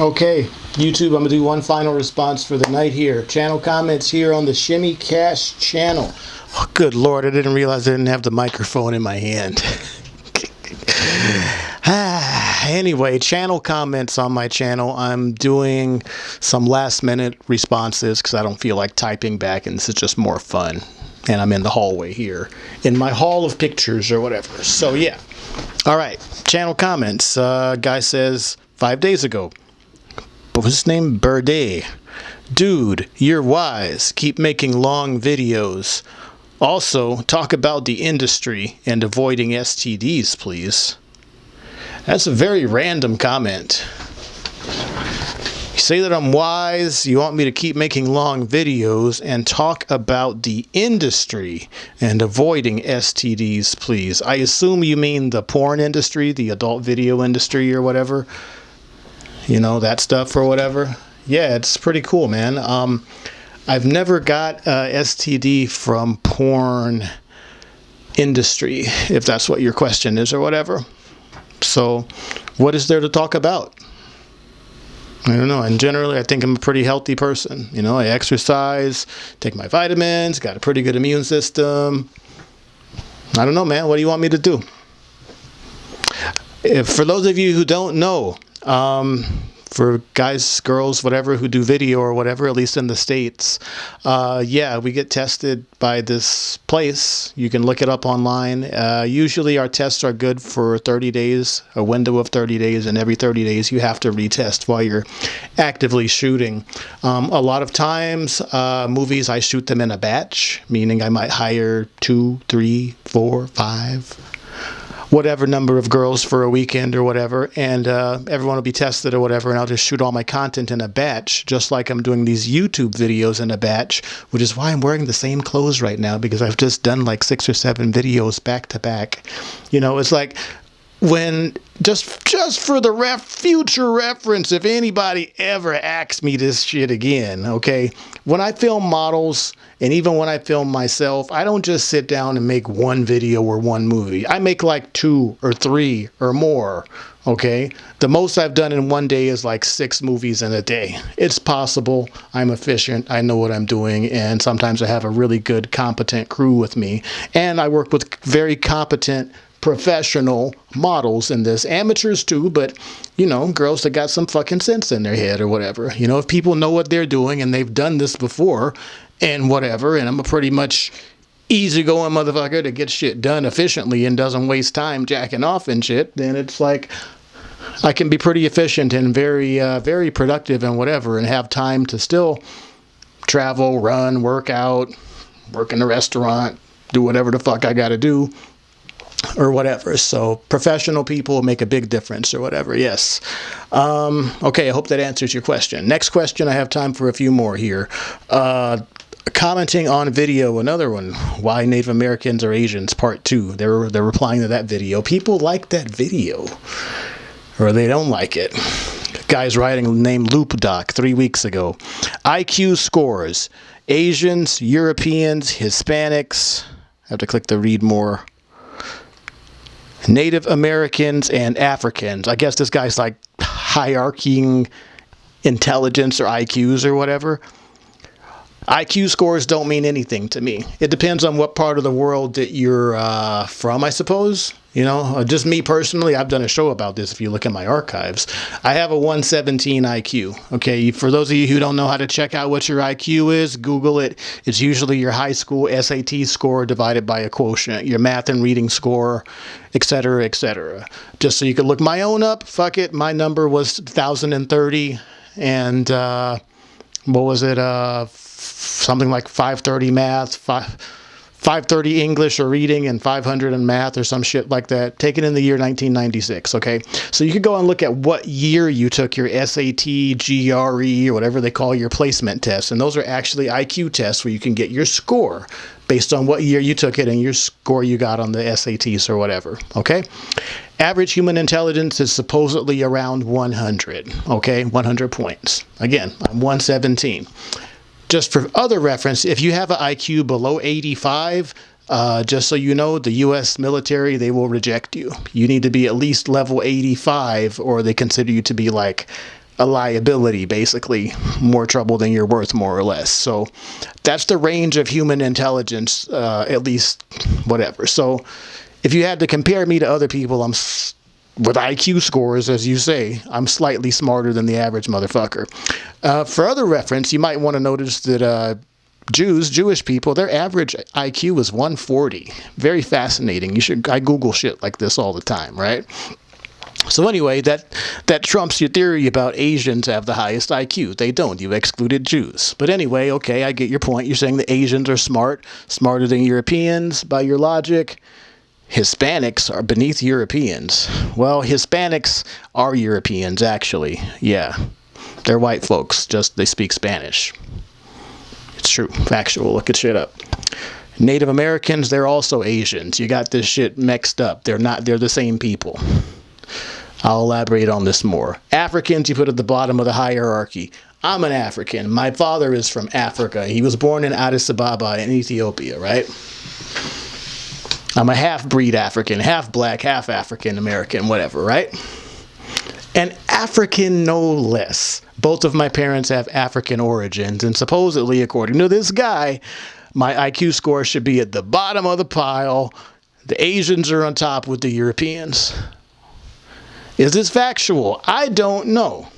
Okay, YouTube, I'm gonna do one final response for the night here. Channel comments here on the Shimmy Cash channel. Oh, good lord, I didn't realize I didn't have the microphone in my hand. ah, anyway, channel comments on my channel. I'm doing some last minute responses because I don't feel like typing back, and this is just more fun. And I'm in the hallway here, in my hall of pictures or whatever. So, yeah. All right, channel comments. Uh, guy says, five days ago, what was his name? Birday. Dude, you're wise. Keep making long videos. Also, talk about the industry and avoiding STDs, please. That's a very random comment. You say that I'm wise, you want me to keep making long videos and talk about the industry and avoiding STDs, please. I assume you mean the porn industry, the adult video industry or whatever you know, that stuff or whatever. Yeah, it's pretty cool, man. Um, I've never got uh, STD from porn industry, if that's what your question is or whatever. So, what is there to talk about? I don't know. And generally, I think I'm a pretty healthy person. You know, I exercise, take my vitamins, got a pretty good immune system. I don't know, man. What do you want me to do? If, for those of you who don't know, um, for guys, girls, whatever, who do video or whatever, at least in the States, uh, yeah, we get tested by this place. You can look it up online. Uh, usually our tests are good for 30 days, a window of 30 days, and every 30 days you have to retest while you're actively shooting. Um, a lot of times, uh, movies, I shoot them in a batch, meaning I might hire two, three, four, five, whatever number of girls for a weekend or whatever, and uh, everyone will be tested or whatever, and I'll just shoot all my content in a batch, just like I'm doing these YouTube videos in a batch, which is why I'm wearing the same clothes right now because I've just done like six or seven videos back to back. You know, it's like when just just for the ref future reference if anybody ever asks me this shit again okay? When i film models and even when i film myself i don't just sit down and make one video or one movie. I make like two or three or more okay? The most i've done in one day is like six movies in a day. It's possible. I'm efficient. I know what i'm doing. And sometimes i have a really good competent crew with me. And i work with very competent professional models in this. Amateurs too but you know girls that got some fucking sense in their head or whatever. You know if people know what they're doing and they've done this before and whatever and i'm a pretty much easygoing motherfucker that gets shit done efficiently and doesn't waste time jacking off and shit then it's like i can be pretty efficient and very uh, very productive and whatever and have time to still travel run work out work in a restaurant do whatever the fuck i gotta do or whatever. So professional people make a big difference or whatever. Yes. Um, okay, I hope that answers your question. Next question, I have time for a few more here. Uh, commenting on video, another one, why Native Americans are Asians, part two. They're, they're replying to that video. People like that video or they don't like it. Guy's writing named Loop Doc three weeks ago. IQ scores. Asians, Europeans, Hispanics. I have to click the read more Native Americans and Africans. I guess this guy's like hierarchying intelligence or IQs or whatever. IQ scores don't mean anything to me. It depends on what part of the world that you're uh, from, I suppose. You know, uh, just me personally, I've done a show about this if you look at my archives. I have a 117 IQ. Okay, for those of you who don't know how to check out what your IQ is, Google it. It's usually your high school SAT score divided by a quotient, your math and reading score, etc., etc. Just so you could look my own up, fuck it, my number was 1030 and uh, what was it? Uh, something like 530 math, 5, 530 English or reading, and 500 in math or some shit like that. Taken in the year 1996. Okay, so you could go and look at what year you took your SAT, GRE, or whatever they call your placement tests, and those are actually IQ tests where you can get your score based on what year you took it and your score you got on the SATs or whatever. Okay. Average human intelligence is supposedly around 100. Okay. 100 points. Again, I'm 117 just for other reference, if you have an IQ below 85, uh, just so you know, the U.S. military, they will reject you. You need to be at least level 85 or they consider you to be like a liability, basically, more trouble than you're worth, more or less. So that's the range of human intelligence, uh, at least whatever. So if you had to compare me to other people, I'm with IQ scores, as you say, I'm slightly smarter than the average motherfucker. Uh, for other reference, you might want to notice that uh, Jews, Jewish people, their average IQ is 140. Very fascinating. You should I Google shit like this all the time, right? So anyway, that that trumps your theory about Asians have the highest IQ. They don't. You excluded Jews. But anyway, okay, I get your point. You're saying the Asians are smart, smarter than Europeans by your logic. Hispanics are beneath Europeans. Well, Hispanics are Europeans actually. Yeah. They're white folks, just they speak Spanish. It's true. Factual. Look at shit up. Native Americans, they're also Asians. You got this shit mixed up. They're not they're the same people. I'll elaborate on this more. Africans, you put at the bottom of the hierarchy. I'm an African. My father is from Africa. He was born in Addis Ababa in Ethiopia, right? I'm a half-breed African, half black, half African American, whatever, right? And African no less. Both of my parents have African origins, and supposedly, according to this guy, my IQ score should be at the bottom of the pile. The Asians are on top with the Europeans. Is this factual? I don't know.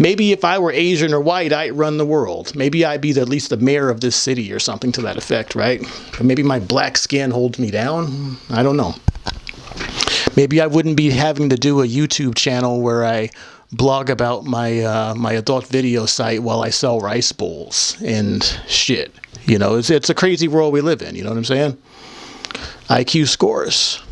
Maybe if I were Asian or white, I'd run the world. Maybe I'd be the, at least the mayor of this city or something to that effect, right? Or maybe my black skin holds me down. I don't know. Maybe I wouldn't be having to do a YouTube channel where I blog about my uh, my adult video site while I sell rice bowls and shit. You know, it's, it's a crazy world we live in. You know what I'm saying? IQ scores.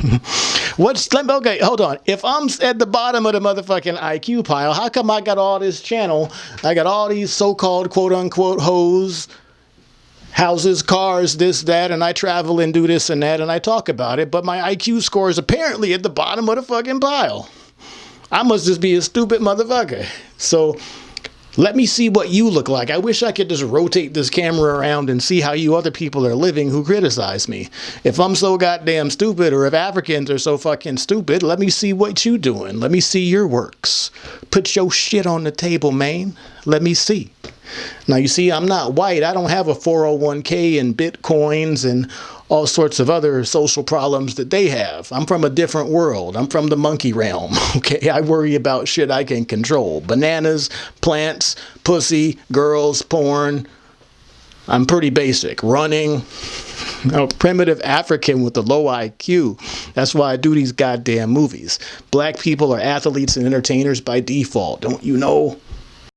What's okay? Hold on. If I'm at the bottom of the motherfucking IQ pile, how come I got all this channel? I got all these so-called quote unquote hoes, houses, cars, this, that, and I travel and do this and that, and I talk about it. But my IQ score is apparently at the bottom of the fucking pile. I must just be a stupid motherfucker. So let me see what you look like. I wish I could just rotate this camera around and see how you other people are living who criticize me. If I'm so goddamn stupid or if Africans are so fucking stupid, let me see what you doing. Let me see your works. Put your shit on the table, man. Let me see. Now you see, I'm not white. I don't have a 401k and bitcoins and all sorts of other social problems that they have. I'm from a different world. I'm from the monkey realm. Okay, I worry about shit I can control. Bananas, plants, pussy, girls, porn. I'm pretty basic. Running. A primitive African with a low IQ. That's why I do these goddamn movies. Black people are athletes and entertainers by default. Don't you know?